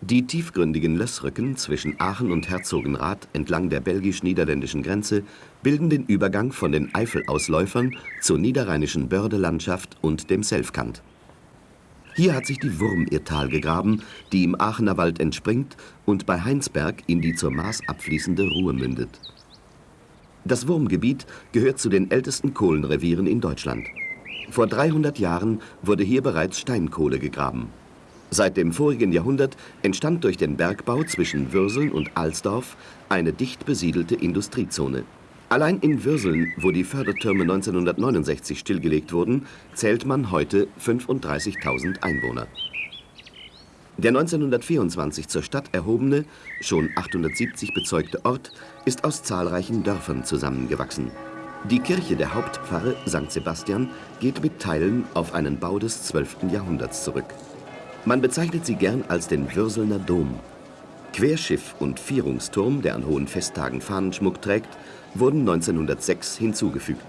Die tiefgründigen Lössrücken zwischen Aachen und Herzogenrath entlang der belgisch-niederländischen Grenze bilden den Übergang von den Eifelausläufern zur niederrheinischen Bördelandschaft und dem Selfkant. Hier hat sich die Wurmirtal gegraben, die im Aachener Wald entspringt und bei Heinsberg in die zur Maas abfließende Ruhr mündet. Das Wurmgebiet gehört zu den ältesten Kohlenrevieren in Deutschland. Vor 300 Jahren wurde hier bereits Steinkohle gegraben. Seit dem vorigen Jahrhundert entstand durch den Bergbau zwischen Würseln und Alsdorf eine dicht besiedelte Industriezone. Allein in Würseln, wo die Fördertürme 1969 stillgelegt wurden, zählt man heute 35.000 Einwohner. Der 1924 zur Stadt erhobene, schon 870 bezeugte Ort ist aus zahlreichen Dörfern zusammengewachsen. Die Kirche der Hauptpfarre St. Sebastian geht mit Teilen auf einen Bau des 12. Jahrhunderts zurück. Man bezeichnet sie gern als den Würselner Dom. Querschiff und Vierungsturm, der an hohen Festtagen Fahnenschmuck trägt, wurden 1906 hinzugefügt.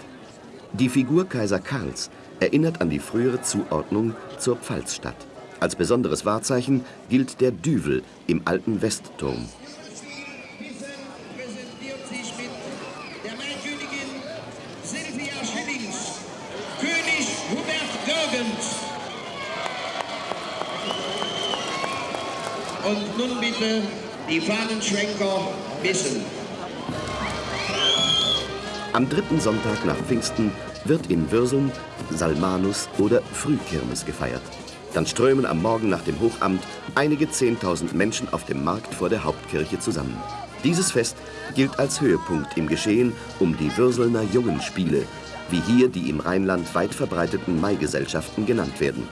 Die Figur Kaiser Karls erinnert an die frühere Zuordnung zur Pfalzstadt. Als besonderes Wahrzeichen gilt der Düvel im alten Westturm. Und nun bitte die Fahnenschwenker wissen. Am dritten Sonntag nach Pfingsten wird in Würseln Salmanus oder Frühkirmes gefeiert. Dann strömen am Morgen nach dem Hochamt einige Zehntausend Menschen auf dem Markt vor der Hauptkirche zusammen. Dieses Fest gilt als Höhepunkt im Geschehen um die Würselner Jungenspiele, wie hier die im Rheinland weit verbreiteten Maigesellschaften genannt werden.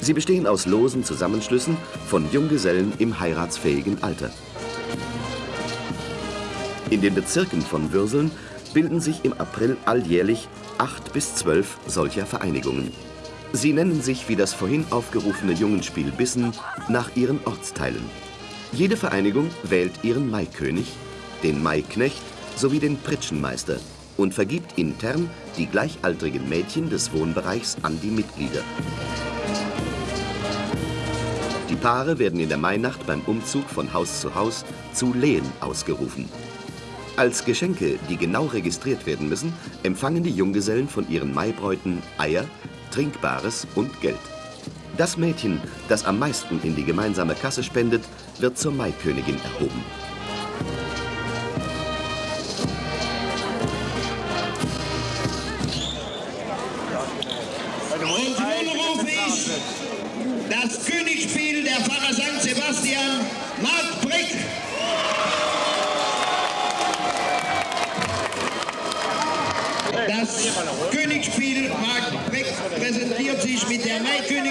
Sie bestehen aus losen Zusammenschlüssen von Junggesellen im heiratsfähigen Alter. In den Bezirken von Würseln bilden sich im April alljährlich acht bis zwölf solcher Vereinigungen. Sie nennen sich wie das vorhin aufgerufene Jungenspiel Bissen nach ihren Ortsteilen. Jede Vereinigung wählt ihren Maikönig, den Maiknecht sowie den Pritschenmeister und vergibt intern die gleichaltrigen Mädchen des Wohnbereichs an die Mitglieder. Die Paare werden in der Mainacht beim Umzug von Haus zu Haus zu Lehen ausgerufen. Als Geschenke, die genau registriert werden müssen, empfangen die Junggesellen von ihren Maibräuten Eier, Trinkbares und Geld. Das Mädchen, das am meisten in die gemeinsame Kasse spendet, wird zur Maikönigin erhoben.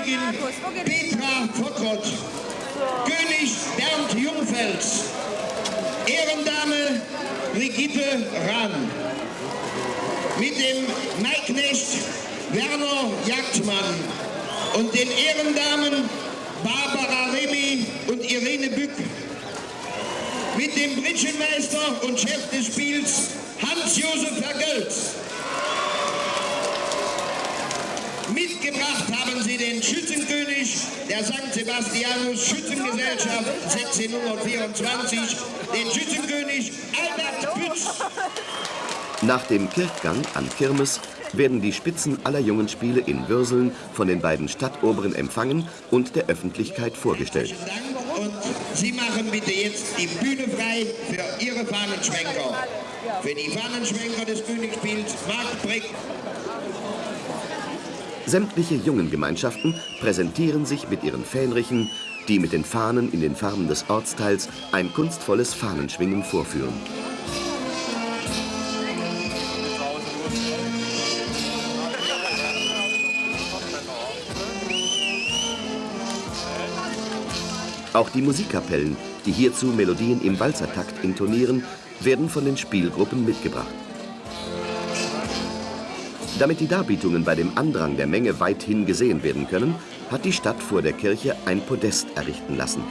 Maikönigin Petra Fockrott, König Bernd Jungfels, Ehrendame Brigitte Rahn, mit dem Maiknecht Werner Jagdmann und den Ehrendamen Barbara Remy und Irene Bück. Mit dem Britschenmeister und Chef des Spiels Hans-Josef Vergölz. Mitgebracht haben sie den Schützenkönig der St. Sebastianus Schützengesellschaft 1624, den Schützenkönig Albert Pütz. Nach dem Kirchgang an Kirmes werden die Spitzen aller Jungenspiele in Würseln von den beiden Stadtoberen empfangen und der Öffentlichkeit vorgestellt. Und Sie machen bitte jetzt die Bühne frei für Ihre Fahnenschwenker. Für die Fahnenschwenker des Königsspiels Mark Brick. Sämtliche Jungengemeinschaften präsentieren sich mit ihren Fähnrichen, die mit den Fahnen in den Farben des Ortsteils ein kunstvolles Fahnenschwingen vorführen. Auch die Musikkapellen, die hierzu Melodien im Walzertakt intonieren, werden von den Spielgruppen mitgebracht. Damit die Darbietungen bei dem Andrang der Menge weithin gesehen werden können, hat die Stadt vor der Kirche ein Podest errichten lassen.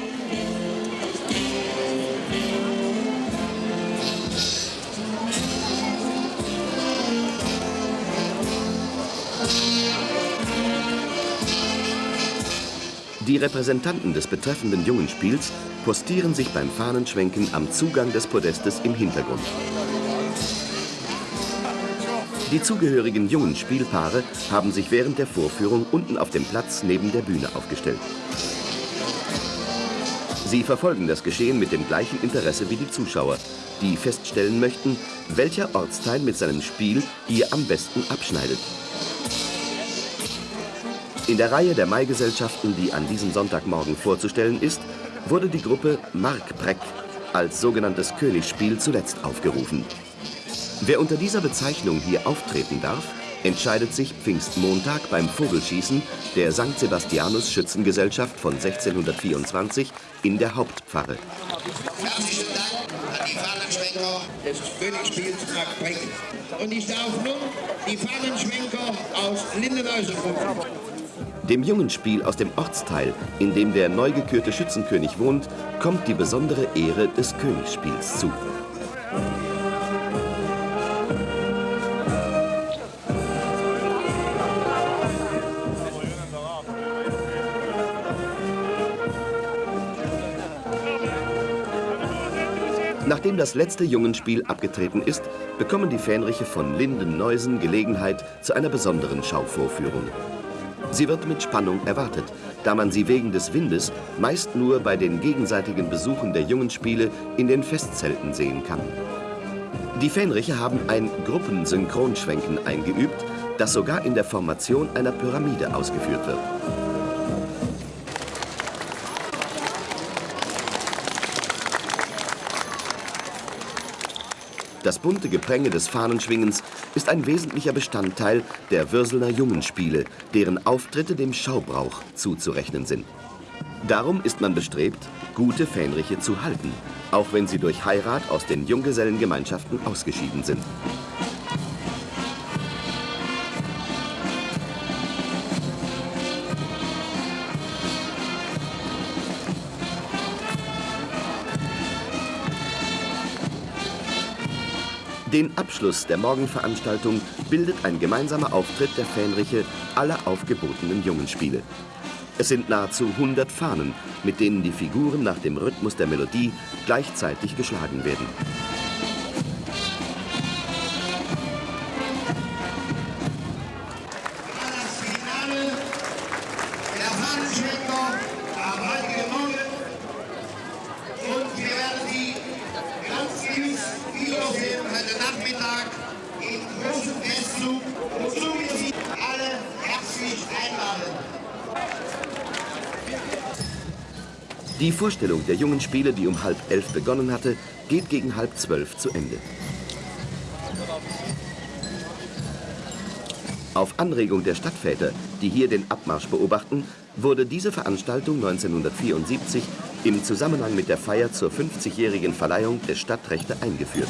Die Repräsentanten des betreffenden Jungenspiels postieren sich beim Fahnenschwenken am Zugang des Podestes im Hintergrund. Die zugehörigen jungen Spielpaare haben sich während der Vorführung unten auf dem Platz neben der Bühne aufgestellt. Sie verfolgen das Geschehen mit dem gleichen Interesse wie die Zuschauer, die feststellen möchten, welcher Ortsteil mit seinem Spiel hier am besten abschneidet. In der Reihe der Maigesellschaften, die an diesem Sonntagmorgen vorzustellen ist, wurde die Gruppe Markbreck als sogenanntes Königsspiel zuletzt aufgerufen. Wer unter dieser Bezeichnung hier auftreten darf, entscheidet sich Pfingstmontag beim Vogelschießen der St. Sebastianus Schützengesellschaft von 1624 in der Hauptpfarre. Herzlichen Dank an die Fahnenschwenker des Königsspiels Markbreck. Und ich darf nun die Fahnenschwenker aus Lindenhausen rufen. Dem jungen Spiel aus dem Ortsteil, in dem der neu gekürte Schützenkönig wohnt, kommt die besondere Ehre des Königsspiels zu. Nachdem das letzte Jungenspiel abgetreten ist, bekommen die Fähnriche von Linden-Neusen Gelegenheit zu einer besonderen Schauvorführung. Sie wird mit Spannung erwartet, da man sie wegen des Windes meist nur bei den gegenseitigen Besuchen der Jungenspiele in den Festzelten sehen kann. Die Fähnriche haben ein Gruppensynchronschwenken eingeübt, das sogar in der Formation einer Pyramide ausgeführt wird. Das bunte Gepränge des Fahnenschwingens ist ein wesentlicher Bestandteil der Würselner Jungenspiele, deren Auftritte dem Schaubrauch zuzurechnen sind. Darum ist man bestrebt, gute Fähnriche zu halten, auch wenn sie durch Heirat aus den Junggesellengemeinschaften ausgeschieden sind. Den Abschluss der Morgenveranstaltung bildet ein gemeinsamer Auftritt der Fähnriche aller aufgebotenen Jungenspiele. Es sind nahezu 100 Fahnen, mit denen die Figuren nach dem Rhythmus der Melodie gleichzeitig geschlagen werden. Vorstellung der jungen Spiele, die um halb elf begonnen hatte, geht gegen halb zwölf zu Ende. Auf Anregung der Stadtväter, die hier den Abmarsch beobachten, wurde diese Veranstaltung 1974 im Zusammenhang mit der Feier zur 50-jährigen Verleihung der Stadtrechte eingeführt.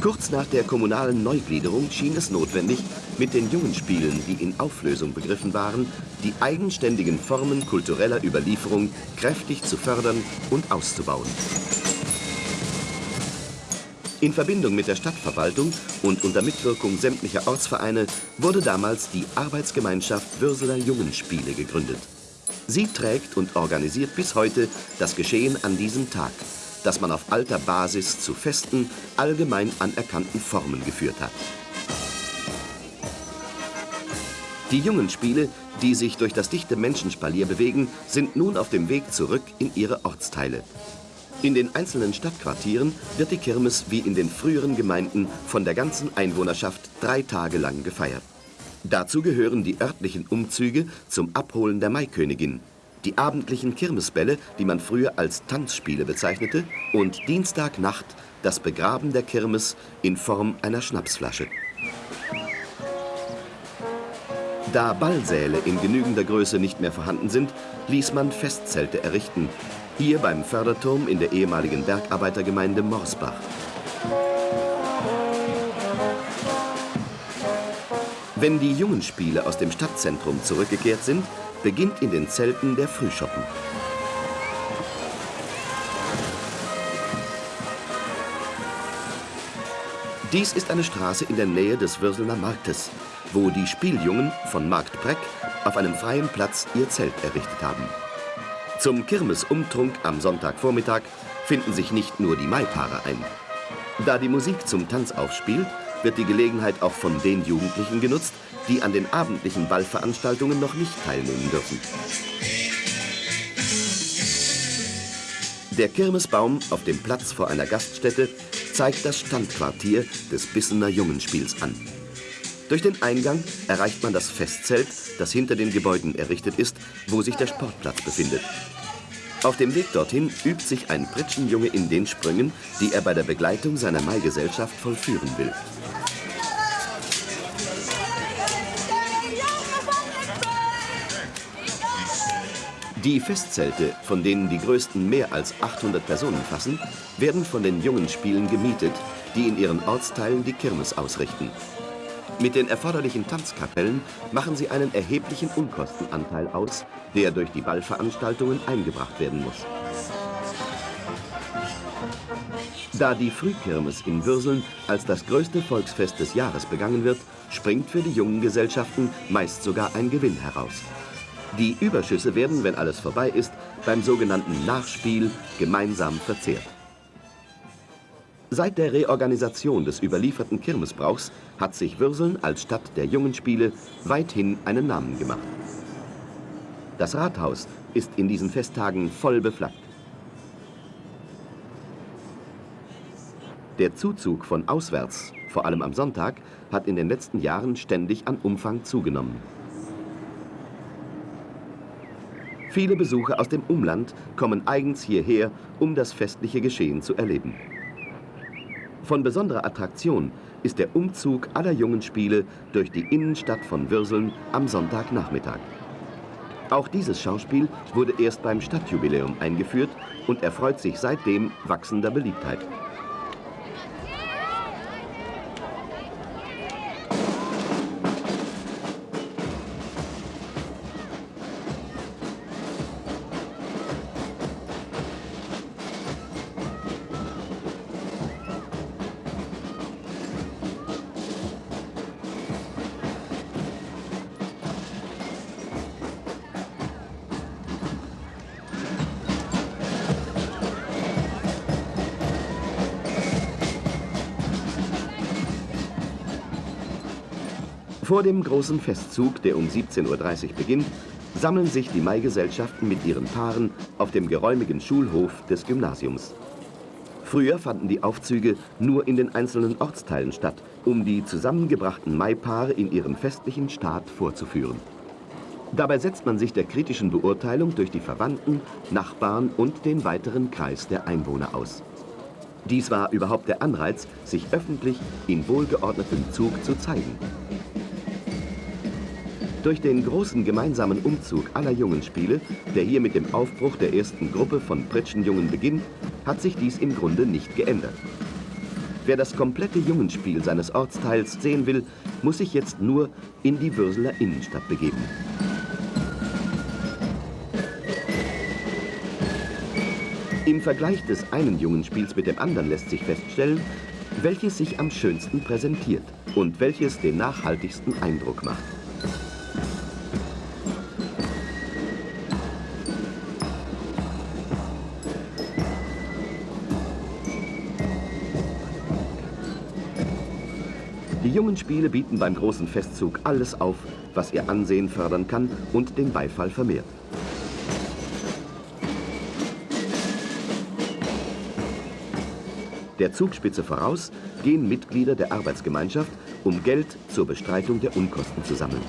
Kurz nach der kommunalen Neugliederung schien es notwendig, mit den jungen Spielen, die in Auflösung begriffen waren, die eigenständigen Formen kultureller Überlieferung kräftig zu fördern und auszubauen. In Verbindung mit der Stadtverwaltung und unter Mitwirkung sämtlicher Ortsvereine wurde damals die Arbeitsgemeinschaft Würseler Jungenspiele gegründet. Sie trägt und organisiert bis heute das Geschehen an diesem Tag, das man auf alter Basis zu festen, allgemein anerkannten Formen geführt hat. Die Jungenspiele, die sich durch das dichte Menschenspalier bewegen, sind nun auf dem Weg zurück in ihre Ortsteile. In den einzelnen Stadtquartieren wird die Kirmes wie in den früheren Gemeinden von der ganzen Einwohnerschaft drei Tage lang gefeiert. Dazu gehören die örtlichen Umzüge zum Abholen der Maikönigin, die abendlichen Kirmesbälle, die man früher als Tanzspiele bezeichnete, und Dienstagnacht das Begraben der Kirmes in Form einer Schnapsflasche. Da Ballsäle in genügender Größe nicht mehr vorhanden sind, ließ man Festzelte errichten, hier beim Förderturm in der ehemaligen Bergarbeitergemeinde Morsbach. Wenn die Jungenspiele aus dem Stadtzentrum zurückgekehrt sind, beginnt in den Zelten der Frühschoppen. Dies ist eine Straße in der Nähe des Würselner Marktes, wo die Spieljungen von Marktbreck auf einem freien Platz ihr Zelt errichtet haben. Zum Kirmesumtrunk am Sonntagvormittag finden sich nicht nur die Maipaare ein. Da die Musik zum Tanz aufspielt, wird die Gelegenheit auch von den Jugendlichen genutzt, die an den abendlichen Ballveranstaltungen noch nicht teilnehmen dürfen. Der Kirmesbaum auf dem Platz vor einer Gaststätte zeigt das Standquartier des Bissener Jungenspiels an. Durch den Eingang erreicht man das Festzelt, das hinter den Gebäuden errichtet ist, wo sich der Sportplatz befindet. Auf dem Weg dorthin übt sich ein Pritschenjunge in den Sprüngen, die er bei der Begleitung seiner Maigesellschaft vollführen will. Die Festzelte, von denen die größten mehr als 800 Personen fassen, werden von den jungen Spielen gemietet, die in ihren Ortsteilen die Kirmes ausrichten. Mit den erforderlichen Tanzkapellen machen sie einen erheblichen Unkostenanteil aus, der durch die Ballveranstaltungen eingebracht werden muss. Da die Frühkirmes in Würseln als das größte Volksfest des Jahres begangen wird, springt für die jungen Gesellschaften meist sogar ein Gewinn heraus. Die Überschüsse werden, wenn alles vorbei ist, beim sogenannten Nachspiel gemeinsam verzehrt. Seit der Reorganisation des überlieferten Kirmesbrauchs hat sich Würseln als Stadt der jungen Spiele weithin einen Namen gemacht. Das Rathaus ist in diesen Festtagen voll beflaggt. Der Zuzug von auswärts, vor allem am Sonntag, hat in den letzten Jahren ständig an Umfang zugenommen. Viele Besucher aus dem Umland kommen eigens hierher, um das festliche Geschehen zu erleben. Von besonderer Attraktion ist der Umzug aller jungen Spiele durch die Innenstadt von Würseln am Sonntagnachmittag. Auch dieses Schauspiel wurde erst beim Stadtjubiläum eingeführt und erfreut sich seitdem wachsender Beliebtheit. Vor dem großen Festzug, der um 17.30 Uhr beginnt, sammeln sich die Maigesellschaften mit ihren Paaren auf dem geräumigen Schulhof des Gymnasiums. Früher fanden die Aufzüge nur in den einzelnen Ortsteilen statt, um die zusammengebrachten Maipaare in ihrem festlichen Staat vorzuführen. Dabei setzt man sich der kritischen Beurteilung durch die Verwandten, Nachbarn und den weiteren Kreis der Einwohner aus. Dies war überhaupt der Anreiz, sich öffentlich in wohlgeordnetem Zug zu zeigen. Durch den großen gemeinsamen Umzug aller Jungenspiele, der hier mit dem Aufbruch der ersten Gruppe von Pritschenjungen beginnt, hat sich dies im Grunde nicht geändert. Wer das komplette Jungenspiel seines Ortsteils sehen will, muss sich jetzt nur in die Würseler Innenstadt begeben. Im Vergleich des einen Jungenspiels mit dem anderen lässt sich feststellen, welches sich am schönsten präsentiert und welches den nachhaltigsten Eindruck macht. Jungen Spiele bieten beim großen Festzug alles auf, was ihr Ansehen fördern kann und den Beifall vermehrt. Der Zugspitze voraus gehen Mitglieder der Arbeitsgemeinschaft, um Geld zur Bestreitung der Unkosten zu sammeln.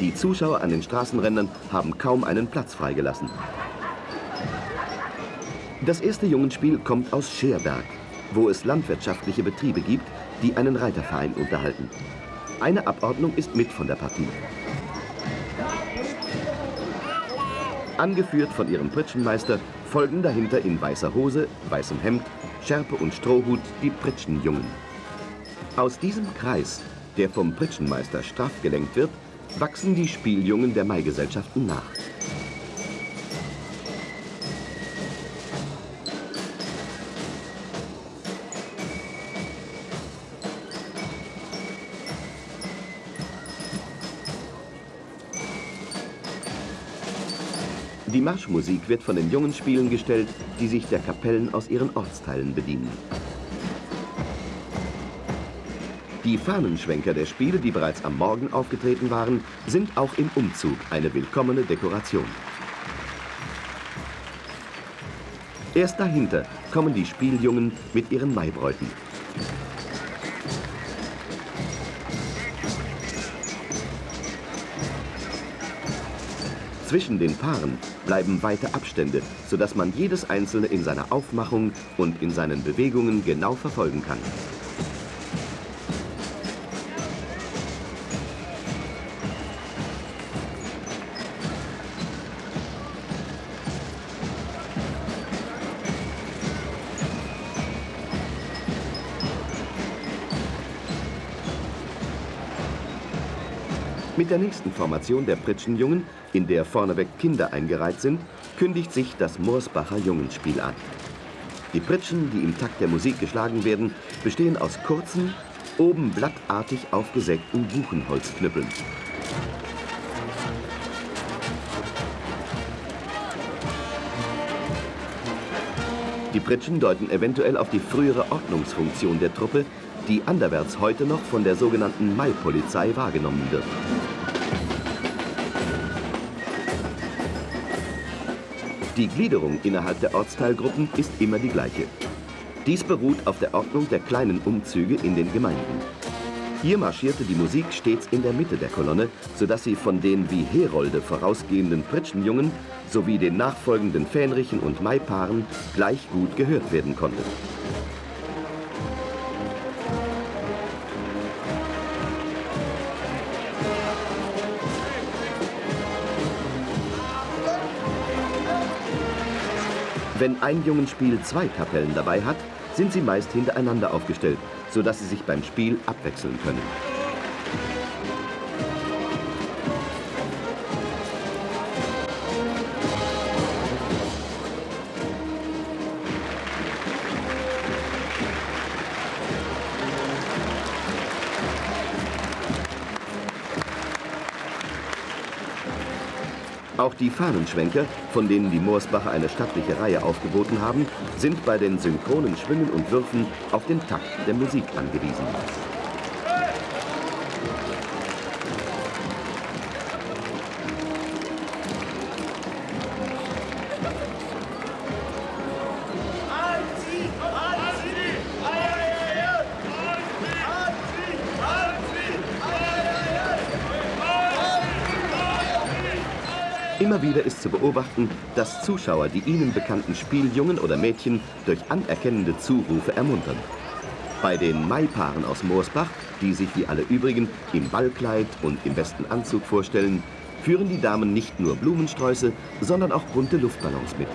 Die Zuschauer an den Straßenrändern haben kaum einen Platz freigelassen. Das erste Jungenspiel kommt aus Scherberg, wo es landwirtschaftliche Betriebe gibt, die einen Reiterverein unterhalten. Eine Abordnung ist mit von der Partie. Angeführt von ihrem Pritschenmeister folgen dahinter in weißer Hose, weißem Hemd, Schärpe und Strohhut die Pritschenjungen. Aus diesem Kreis, der vom Pritschenmeister straff gelenkt wird, wachsen die Spieljungen der Maigesellschaften nach. Die Marschmusik wird von den jungen Spielen gestellt, die sich der Kapellen aus ihren Ortsteilen bedienen. Die Fahnenschwenker der Spiele, die bereits am Morgen aufgetreten waren, sind auch im Umzug eine willkommene Dekoration. Erst dahinter kommen die Spieljungen mit ihren Maibräuten. Zwischen den Paaren bleiben weite Abstände, sodass man jedes einzelne in seiner Aufmachung und in seinen Bewegungen genau verfolgen kann. Mit der nächsten Formation der Pritschenjungen, in der vorneweg Kinder eingereiht sind, kündigt sich das Morsbacher Jungenspiel an. Die Pritschen, die im Takt der Musik geschlagen werden, bestehen aus kurzen, oben blattartig aufgesägten Buchenholzknüppeln. Die Pritschen deuten eventuell auf die frühere Ordnungsfunktion der Truppe, die anderwärts heute noch von der sogenannten Mai-Polizei wahrgenommen wird. Die Gliederung innerhalb der Ortsteilgruppen ist immer die gleiche. Dies beruht auf der Ordnung der kleinen Umzüge in den Gemeinden. Hier marschierte die Musik stets in der Mitte der Kolonne, sodass sie von den wie Herolde vorausgehenden Pritschenjungen sowie den nachfolgenden Fähnrichen und Maipaaren gleich gut gehört werden konnte. Wenn ein Jungenspiel zwei Kapellen dabei hat, sind sie meist hintereinander aufgestellt, sodass sie sich beim Spiel abwechseln können. Auch die Fahnenschwenker, von denen die Moorsbacher eine stattliche Reihe aufgeboten haben, sind bei den synchronen Schwüngen und Würfen auf den Takt der Musik angewiesen. Immer wieder ist zu beobachten, dass Zuschauer die ihnen bekannten Spieljungen oder Mädchen durch anerkennende Zurufe ermuntern. Bei den Maipaaren aus Moorsbach, die sich wie alle übrigen im Ballkleid und im besten Anzug vorstellen, führen die Damen nicht nur Blumensträuße, sondern auch bunte Luftballons mit.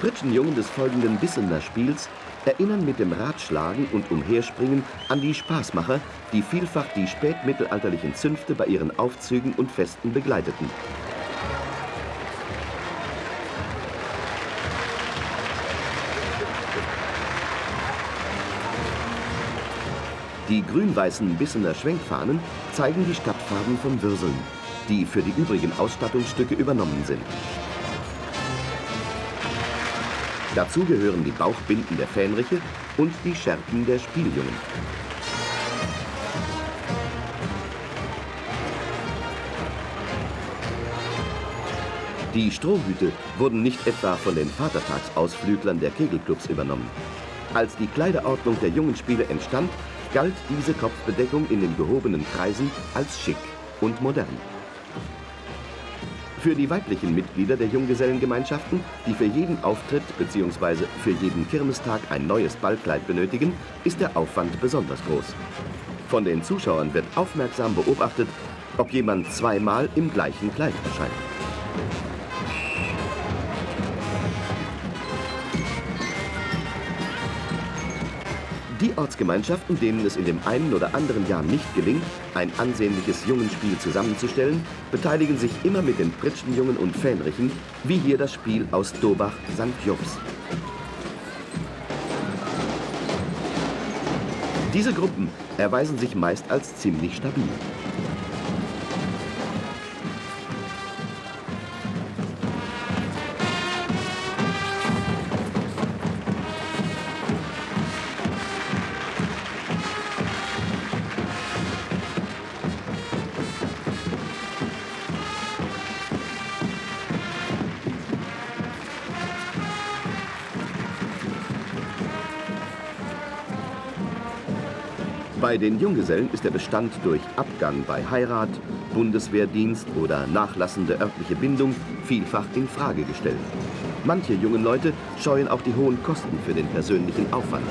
Pritschenjungen des folgenden Bissener Spiels erinnern mit dem Radschlagen und Umherspringen an die Spaßmacher, die vielfach die spätmittelalterlichen Zünfte bei ihren Aufzügen und Festen begleiteten. Die grün-weißen Bissener Schwenkfahnen zeigen die Stadtfarben von Würseln, die für die übrigen Ausstattungsstücke übernommen sind. Dazu gehören die Bauchbinden der Fähnriche und die Schärpen der Spieljungen. Die Strohhüte wurden nicht etwa von den Vatertagsausflüglern der Kegelclubs übernommen. Als die Kleiderordnung der jungen Spieler entstand, galt diese Kopfbedeckung in den gehobenen Kreisen als schick und modern. Für die weiblichen Mitglieder der Junggesellengemeinschaften, die für jeden Auftritt bzw. für jeden Kirmestag ein neues Ballkleid benötigen, ist der Aufwand besonders groß. Von den Zuschauern wird aufmerksam beobachtet, ob jemand zweimal im gleichen Kleid erscheint. Ortsgemeinschaften, denen es in dem einen oder anderen Jahr nicht gelingt, ein ansehnliches Jungenspiel zusammenzustellen, beteiligen sich immer mit den Pritschenjungen und Fähnrichen, wie hier das Spiel aus Dobach St. Jobs. Diese Gruppen erweisen sich meist als ziemlich stabil. Den Junggesellen ist der Bestand durch Abgang bei Heirat, Bundeswehrdienst oder nachlassende örtliche Bindung vielfach in Frage gestellt. Manche jungen Leute scheuen auch die hohen Kosten für den persönlichen Aufwand.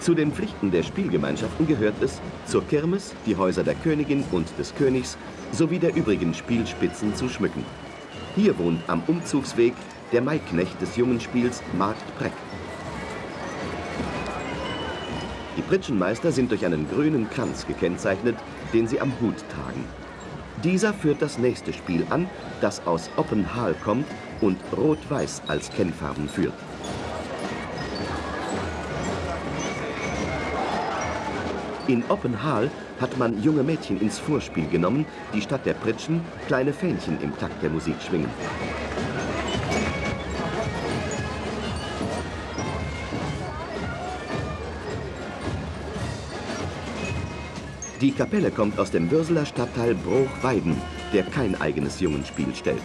Zu den Pflichten der Spielgemeinschaften gehört es, zur Kirmes die Häuser der Königin und des Königs sowie der übrigen Spielspitzen zu schmücken. Hier wohnt am Umzugsweg der Maiknecht des jungen Spiels Markt Preck. Pritschenmeister sind durch einen grünen Kranz gekennzeichnet, den sie am Hut tragen. Dieser führt das nächste Spiel an, das aus Oppenhal kommt und Rot-Weiß als Kennfarben führt. In Oppenhal hat man junge Mädchen ins Vorspiel genommen, die statt der Pritschen kleine Fähnchen im Takt der Musik schwingen. Die Kapelle kommt aus dem Würseler Stadtteil Bruchweiden, der kein eigenes Jungenspiel stellt.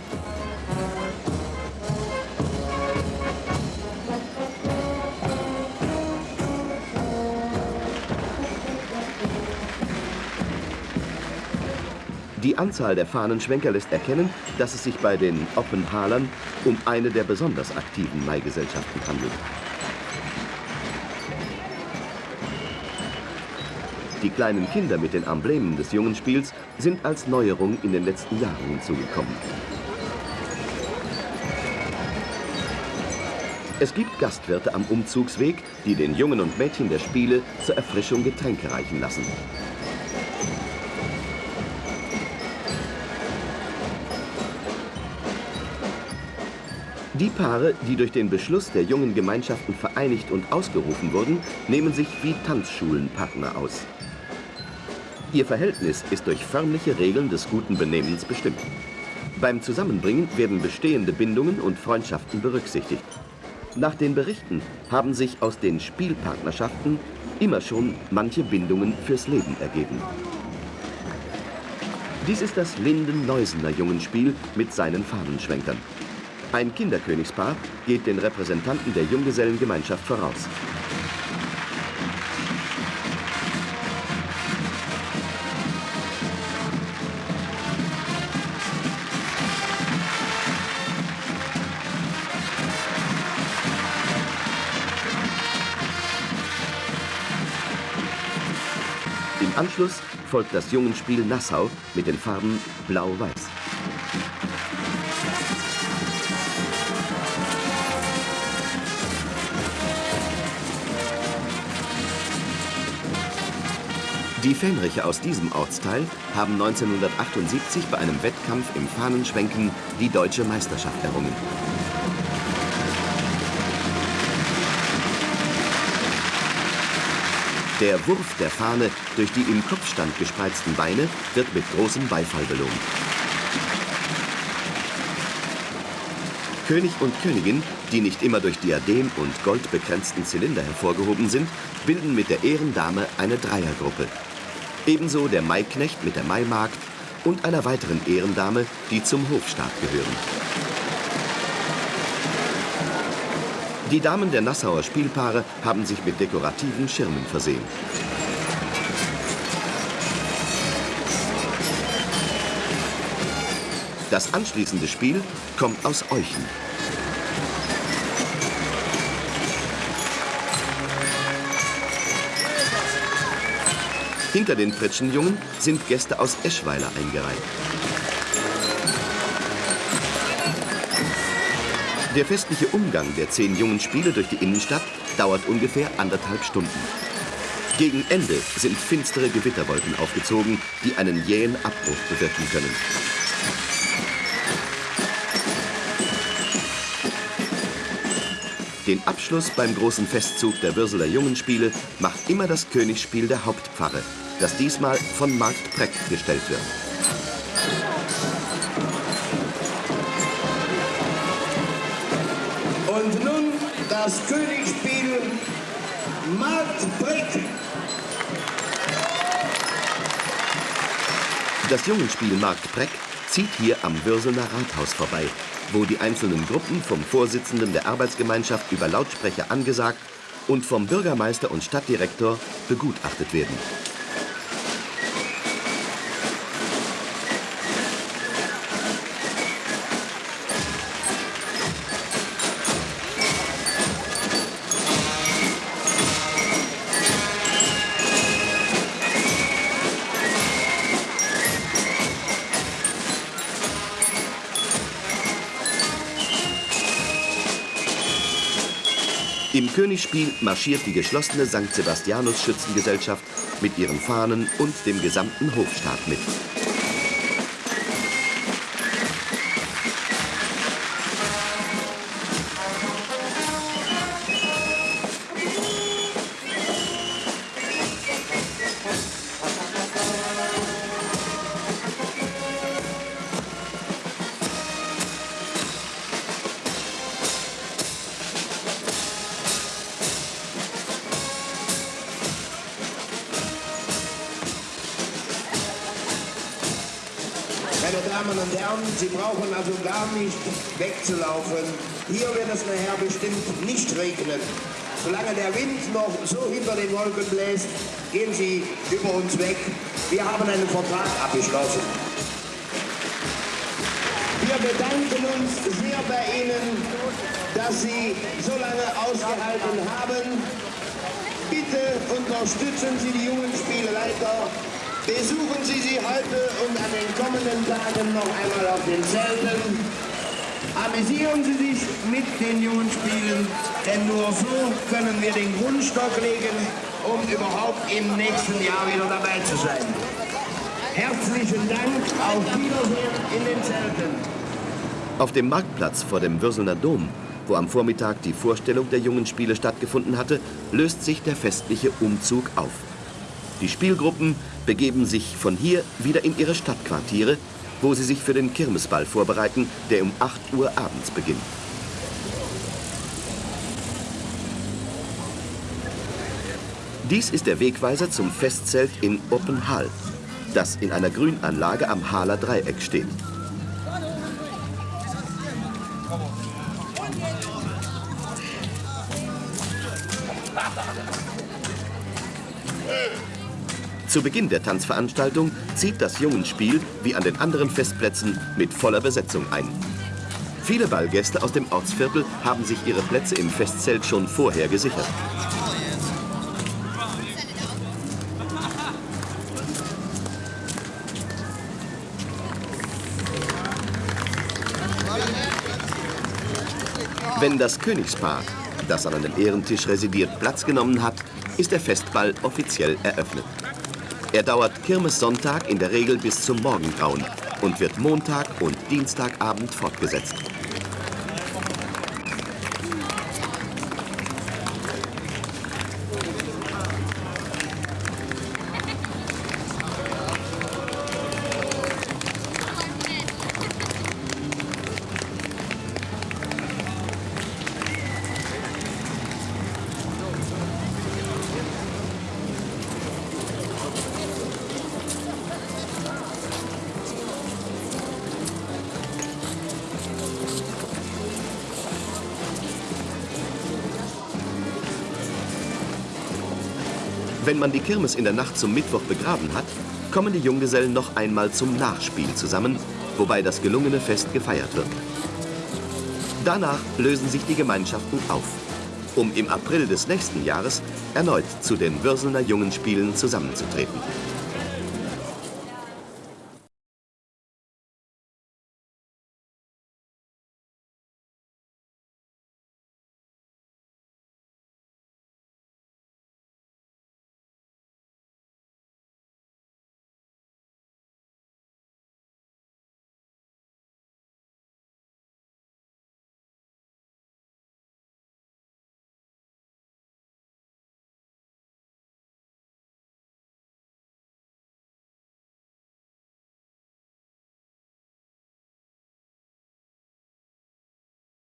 Die Anzahl der Fahnenschwenker lässt erkennen, dass es sich bei den Oppenhalern um eine der besonders aktiven Maigesellschaften handelt. Die kleinen Kinder mit den Emblemen des Jungenspiels sind als Neuerung in den letzten Jahren hinzugekommen. Es gibt Gastwirte am Umzugsweg, die den Jungen und Mädchen der Spiele zur Erfrischung Getränke reichen lassen. Die Paare, die durch den Beschluss der jungen Gemeinschaften vereinigt und ausgerufen wurden, nehmen sich wie Tanzschulenpartner aus. Ihr Verhältnis ist durch förmliche Regeln des guten Benehmens bestimmt. Beim Zusammenbringen werden bestehende Bindungen und Freundschaften berücksichtigt. Nach den Berichten haben sich aus den Spielpartnerschaften immer schon manche Bindungen fürs Leben ergeben. Dies ist das Linden-Neusener Jungenspiel mit seinen Fahnenschwenkern. Ein Kinderkönigspaar geht den Repräsentanten der Junggesellengemeinschaft voraus. Folgt das Jungenspiel Nassau mit den Farben Blau-Weiß. Die Fähnriche aus diesem Ortsteil haben 1978 bei einem Wettkampf im Fahnenschwenken die deutsche Meisterschaft errungen. Der Wurf der Fahne durch die im Kopfstand gespreizten Beine wird mit großem Beifall belohnt. König und Königin, die nicht immer durch Diadem und goldbekränzten Zylinder hervorgehoben sind, bilden mit der Ehrendame eine Dreiergruppe. Ebenso der Maiknecht mit der Maimagd und einer weiteren Ehrendame, die zum Hofstaat gehören. Die Damen der Nassauer Spielpaare haben sich mit dekorativen Schirmen versehen. Das anschließende Spiel kommt aus Euchen. Hinter den Pritschenjungen sind Gäste aus Eschweiler eingereiht. Der festliche Umgang der zehn jungen Spiele durch die Innenstadt dauert ungefähr anderthalb Stunden. Gegen Ende sind finstere Gewitterwolken aufgezogen, die einen jähen Abbruch bewirken können. Den Abschluss beim großen Festzug der Würseler Jungenspiele macht immer das Königsspiel der Hauptpfarre, das diesmal von Markt Preck gestellt wird. Das Königsspiel Marktbrick. Das Jungenspiel Markt Breck zieht hier am Würselner Rathaus vorbei, wo die einzelnen Gruppen vom Vorsitzenden der Arbeitsgemeinschaft über Lautsprecher angesagt und vom Bürgermeister und Stadtdirektor begutachtet werden. Königsspiel marschiert die geschlossene St. Sebastianus Schützengesellschaft mit ihren Fahnen und dem gesamten Hofstaat mit. Damen und Herren, Sie brauchen also gar nicht wegzulaufen. Hier wird es nachher bestimmt nicht regnen. Solange der Wind noch so hinter den Wolken bläst, gehen Sie über uns weg. Wir haben einen Vertrag abgeschlossen. Wir bedanken uns sehr bei Ihnen, dass Sie so lange ausgehalten haben. Bitte unterstützen Sie die jungen Spielleiter. Besuchen Sie sie heute und an den kommenden Tagen noch einmal auf den Zelten. Amüsieren Sie sich mit den jungen Spielen, denn nur so können wir den Grundstock legen, um überhaupt im nächsten Jahr wieder dabei zu sein. Herzlichen Dank, auf Wiedersehen in den Zelten. Auf dem Marktplatz vor dem Würselner Dom, wo am Vormittag die Vorstellung der jungen Spiele stattgefunden hatte, löst sich der festliche Umzug auf. Die Spielgruppen begeben sich von hier wieder in ihre Stadtquartiere, wo sie sich für den Kirmesball vorbereiten, der um 8 Uhr abends beginnt. Dies ist der Wegweiser zum Festzelt in Oppenhall, das in einer Grünanlage am Haler Dreieck steht. Zu Beginn der Tanzveranstaltung zieht das Jungenspiel, wie an den anderen Festplätzen, mit voller Besetzung ein. Viele Ballgäste aus dem Ortsviertel haben sich ihre Plätze im Festzelt schon vorher gesichert. Wenn das Königspaar, das an einem Ehrentisch residiert, Platz genommen hat, ist der Festball offiziell eröffnet. Er dauert Kirmessonntag in der Regel bis zum Morgengrauen und wird Montag und Dienstagabend fortgesetzt. Wenn man die Kirmes in der Nacht zum Mittwoch begraben hat, kommen die Junggesellen noch einmal zum Nachspiel zusammen, wobei das gelungene Fest gefeiert wird. Danach lösen sich die Gemeinschaften auf, um im April des nächsten Jahres erneut zu den Würselner Jungenspielen zusammenzutreten.